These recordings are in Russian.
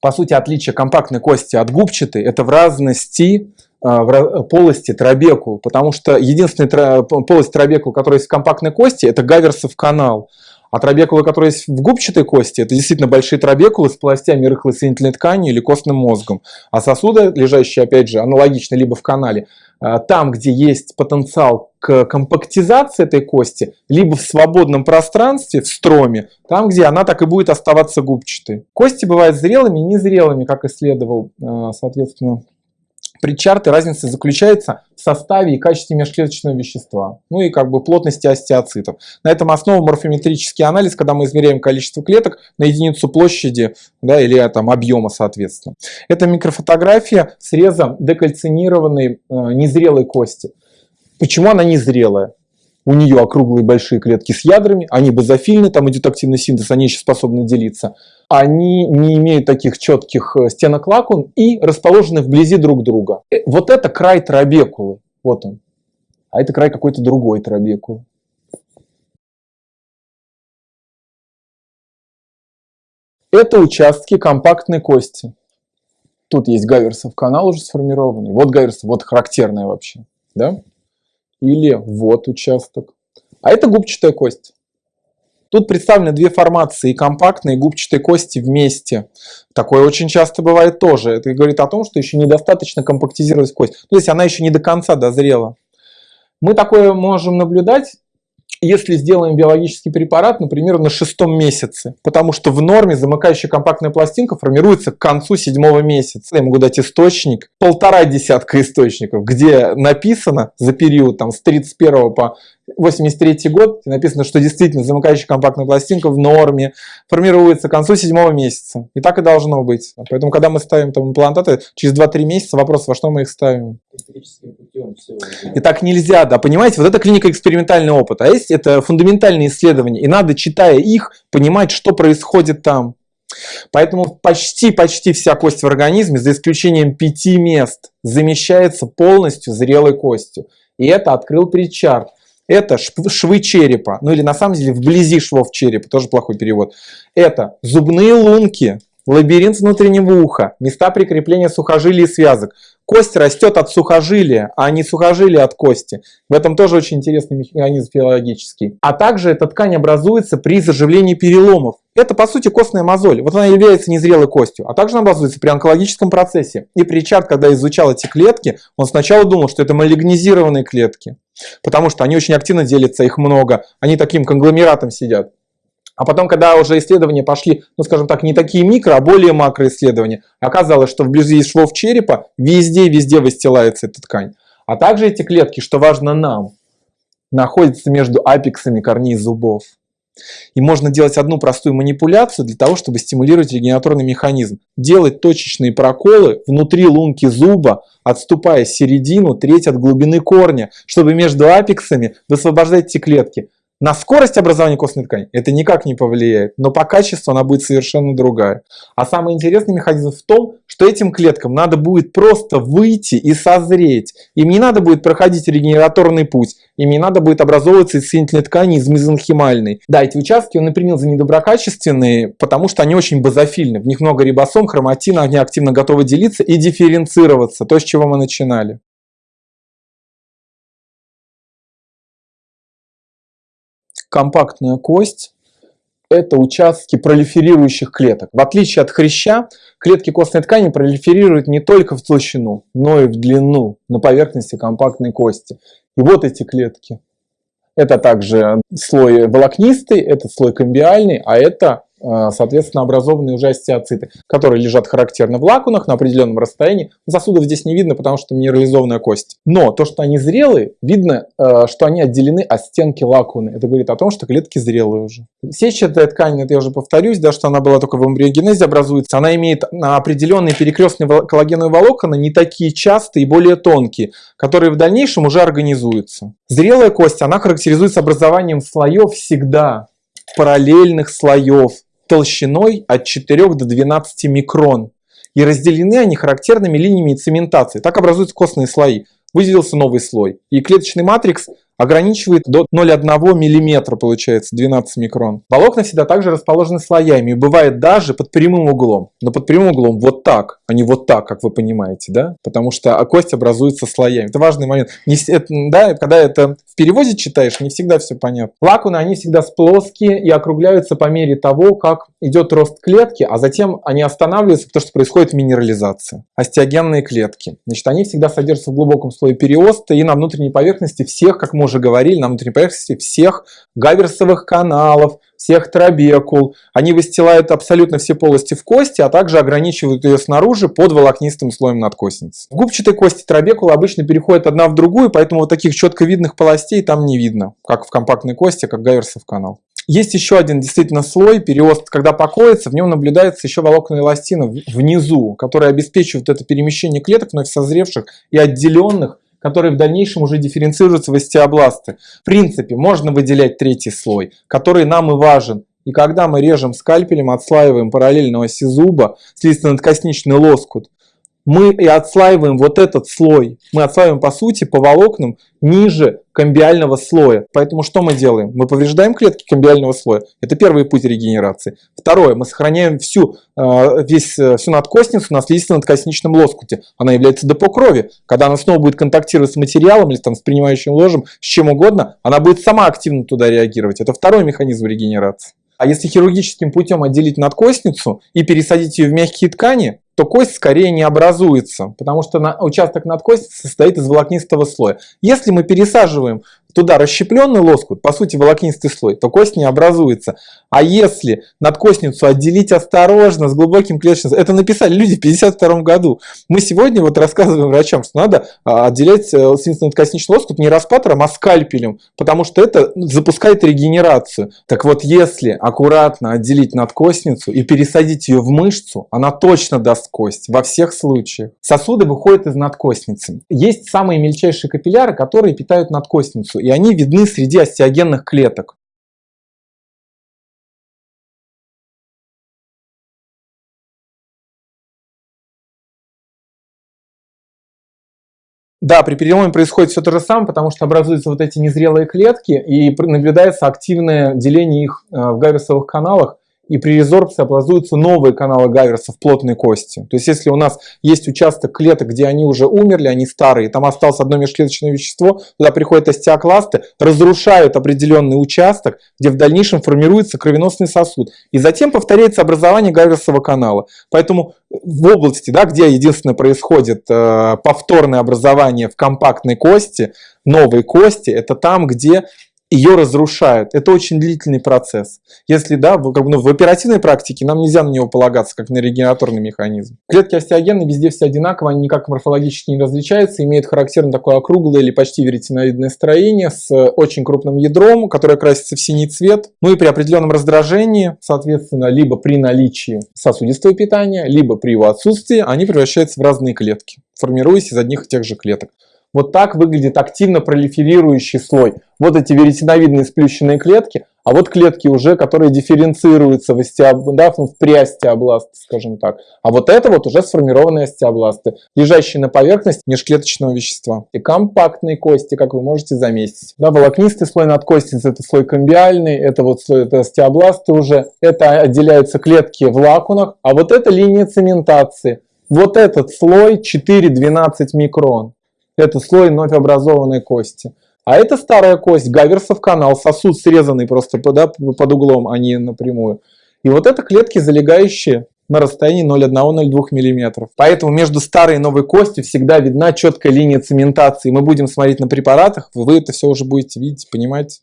По сути, отличие компактной кости от губчатой – это в разности в полости трабекул, потому что единственная полость трабекул, которая есть в компактной кости, это гаверсов канал. А трабекулы, которые есть в губчатой кости, это действительно большие трабекулы с полостями рыхлой соединительной ткани или костным мозгом. А сосуды, лежащие, опять же, аналогично либо в канале, а, там, где есть потенциал к компактизации этой кости, либо в свободном пространстве, в строме, там, где она так и будет оставаться губчатой. Кости бывают зрелыми и незрелыми, как исследовал, а, соответственно, Причарт и разница заключается в составе и качестве межклеточного вещества, ну и как бы плотности остеоцитов. На этом основан морфометрический анализ, когда мы измеряем количество клеток на единицу площади да, или там, объема соответственно. Это микрофотография среза декальцинированной э, незрелой кости. Почему она незрелая? У нее округлые большие клетки с ядрами, они базофильны, там идет активный синтез, они еще способны делиться. Они не имеют таких четких э, стенок лакун и расположены вблизи друг друга. Э, вот это край трабекулы, вот он. А это край какой-то другой трабекулы. Это участки компактной кости. Тут есть гаверсов канал уже сформированный. Вот гаверсов, вот характерная вообще. Да? Или вот участок. А это губчатая кость. Тут представлены две формации, компактные и губчатые кости вместе. Такое очень часто бывает тоже. Это говорит о том, что еще недостаточно компактизировалась кость. То есть она еще не до конца дозрела. Мы такое можем наблюдать если сделаем биологический препарат, например, на шестом месяце, потому что в норме замыкающая компактная пластинка формируется к концу седьмого месяца. Я могу дать источник, полтора десятка источников, где написано за период там, с 31 по 83 год, написано, что действительно замыкающая компактная пластинка в норме формируется к концу седьмого месяца. И так и должно быть. Поэтому, когда мы ставим там имплантаты, через 2-3 месяца вопрос, во что мы их ставим. И так нельзя, да, понимаете, вот это клиника экспериментальный опыт, а есть это фундаментальные исследования, и надо, читая их, понимать, что происходит там. Поэтому почти-почти вся кость в организме, за исключением пяти мест, замещается полностью зрелой костью. И это открыл Причард это швы черепа, ну или на самом деле вблизи швов черепа, тоже плохой перевод. Это зубные лунки, лабиринт внутреннего уха, места прикрепления сухожилий и связок. Кость растет от сухожилия, а не сухожилия от кости. В этом тоже очень интересный механизм филологический. А также эта ткань образуется при заживлении переломов. Это, по сути, костная мозоль. Вот она является незрелой костью. А также она образуется при онкологическом процессе. И Причард, когда изучал эти клетки, он сначала думал, что это малигнизированные клетки. Потому что они очень активно делятся, их много. Они таким конгломератом сидят. А потом, когда уже исследования пошли, ну скажем так, не такие микро, а более макроисследования, оказалось, что вблизи швов черепа везде-везде выстилается эта ткань. А также эти клетки, что важно нам, находятся между апексами корней зубов. И можно делать одну простую манипуляцию для того, чтобы стимулировать регенаторный механизм. Делать точечные проколы внутри лунки зуба, отступая середину, треть от глубины корня, чтобы между апексами высвобождать эти клетки. На скорость образования костной ткани это никак не повлияет, но по качеству она будет совершенно другая. А самый интересный механизм в том, что этим клеткам надо будет просто выйти и созреть. Им не надо будет проходить регенераторный путь, им не надо будет образовываться из соединительной ткани, из мезонхимальной. Да, эти участки он и принял за недоброкачественные, потому что они очень базофильны. В них много рибосом, хроматина, они активно готовы делиться и дифференцироваться, то, с чего мы начинали. Компактная кость – это участки пролиферирующих клеток. В отличие от хряща, клетки костной ткани пролиферируют не только в толщину, но и в длину на поверхности компактной кости. И вот эти клетки. Это также слой волокнистый, это слой комбиальный, а это соответственно, образованные уже остеоциты, которые лежат характерно в лакунах на определенном расстоянии. Сосудов здесь не видно, потому что минерализованная кость. Но то, что они зрелые, видно, э, что они отделены от стенки лакуны. Это говорит о том, что клетки зрелые уже. Сетчатая ткань, это я уже повторюсь, да, что она была только в эмбриогенезе образуется, она имеет определенные перекрестные коллагеновые волокна, не такие частые и более тонкие, которые в дальнейшем уже организуются. Зрелая кость, она характеризуется образованием слоев всегда, параллельных слоев, толщиной от 4 до 12 микрон. И разделены они характерными линиями цементации. Так образуются костные слои. Выделился новый слой. И клеточный матрикс ограничивает до 0,1 мм, получается, 12 микрон. Волокна всегда также расположены слоями, и бывает даже под прямым углом. Но под прямым углом вот так, а не вот так, как вы понимаете, да? Потому что кость образуется слоями. Это важный момент. Не, это, да, когда это в переводе читаешь, не всегда все понятно. Лакуны, они всегда плоские и округляются по мере того, как идет рост клетки, а затем они останавливаются, потому что происходит минерализация. Остеогенные клетки. Значит, они всегда содержатся в глубоком слое периоста и на внутренней поверхности всех, как мы уже говорили, на внутренней поверхности всех гаверсовых каналов, всех трабекул. Они выстилают абсолютно все полости в кости, а также ограничивают ее снаружи под волокнистым слоем надкостницы. Губчатые кости трабекул обычно переходят одна в другую, поэтому вот таких четко видных полостей там не видно, как в компактной кости, как гаверсов канал. Есть еще один действительно слой, переост, когда покоится, в нем наблюдается еще волокна эластина внизу, которые обеспечивают это перемещение клеток вновь созревших и отделенных которые в дальнейшем уже дифференцируются в остеобласты. В принципе, можно выделять третий слой, который нам и важен. И когда мы режем скальпелем, отслаиваем параллельно оси зуба слизистно-надкосничный лоскут, мы и отслаиваем вот этот слой. Мы отслаиваем, по сути, по волокнам ниже комбиального слоя. Поэтому что мы делаем? Мы повреждаем клетки комбиального слоя. Это первый путь регенерации. Второе, мы сохраняем всю, э, весь, э, всю надкостницу на слизисто-надкосничном лоскуте. Она является депо крови. Когда она снова будет контактировать с материалом или там, с принимающим ложем, с чем угодно, она будет сама активно туда реагировать. Это второй механизм регенерации. А если хирургическим путем отделить надкостницу и пересадить ее в мягкие ткани, то кость скорее не образуется, потому что на, участок надкостницы состоит из волокнистого слоя. Если мы пересаживаем туда расщепленный лоскут, по сути волокнистый слой, то кость не образуется. А если надкостницу отделить осторожно, с глубоким клеточным... Это написали люди в 52 году. Мы сегодня вот рассказываем врачам, что надо а, отделять э, надкостничный лоскут не распатором, а скальпелем, потому что это запускает регенерацию. Так вот, если аккуратно отделить надкостницу и пересадить ее в мышцу, она точно даст кость во всех случаях. Сосуды выходят из надкостницы. Есть самые мельчайшие капилляры, которые питают надкостницу и они видны среди остеогенных клеток. Да, при переломе происходит все то же самое, потому что образуются вот эти незрелые клетки и наблюдается активное деление их э, в гайверсовых каналах и при резорбции образуются новые каналы Гайверса в плотной кости. То есть если у нас есть участок клеток, где они уже умерли, они старые, там осталось одно межклеточное вещество, туда приходят остеокласты, разрушают определенный участок, где в дальнейшем формируется кровеносный сосуд. И затем повторяется образование Гайверсового канала. Поэтому в области, да, где единственное происходит э, повторное образование в компактной кости, новой кости, это там, где ее разрушают. Это очень длительный процесс. Если да, в, как ну, в оперативной практике нам нельзя на него полагаться, как на регенераторный механизм. Клетки остеогенны везде все одинаково, они никак морфологически не различаются, имеют характерно такое округлое или почти веретеновидное строение с очень крупным ядром, которое красится в синий цвет. Ну и при определенном раздражении, соответственно, либо при наличии сосудистого питания, либо при его отсутствии, они превращаются в разные клетки, формируясь из одних и тех же клеток. Вот так выглядит активно пролиферирующий слой. Вот эти веретеновидные сплющенные клетки, а вот клетки уже, которые дифференцируются в, остеоб... да, в приостеобласты, скажем так. А вот это вот уже сформированные остеобласты, лежащие на поверхности межклеточного вещества. И компактные кости, как вы можете заметить. Да, волокнистый слой надкостницы – это слой комбиальный, это вот слой это остеобласты уже. Это отделяются клетки в лакунах, а вот это линия цементации. Вот этот слой 4-12 микрон это слой вновь образованной кости. А это старая кость, Гаверсов канал, сосуд срезанный просто да, под углом, а не напрямую. И вот это клетки, залегающие на расстоянии 0,1-0,2 мм. Поэтому между старой и новой костью всегда видна четкая линия цементации. Мы будем смотреть на препаратах, вы это все уже будете видеть, понимать.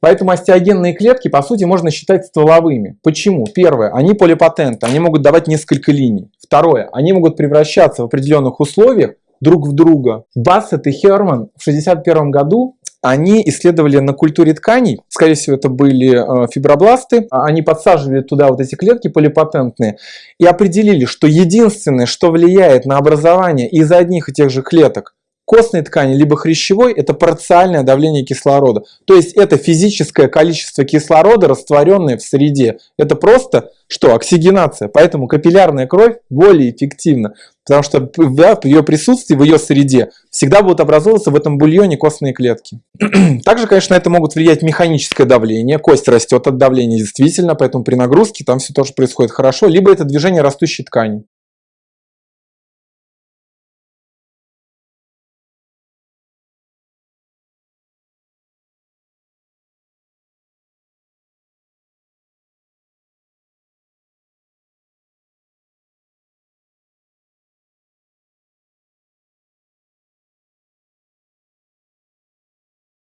Поэтому остеогенные клетки, по сути, можно считать стволовыми. Почему? Первое, они полипатенты, они могут давать несколько линий. Второе, они могут превращаться в определенных условиях друг в друга. Бассет и Херман в 1961 году они исследовали на культуре тканей, скорее всего это были э, фибробласты, они подсаживали туда вот эти клетки полипатентные и определили, что единственное, что влияет на образование из одних и тех же клеток костной ткани, либо хрящевой, это парциальное давление кислорода. То есть это физическое количество кислорода, растворенное в среде. Это просто что? Оксигенация. Поэтому капиллярная кровь более эффективна. Потому что в ее присутствии, в ее среде всегда будут образовываться в этом бульоне костные клетки. Также, конечно, это могут влиять механическое давление. Кость растет от давления действительно, поэтому при нагрузке там все тоже происходит хорошо. Либо это движение растущей ткани.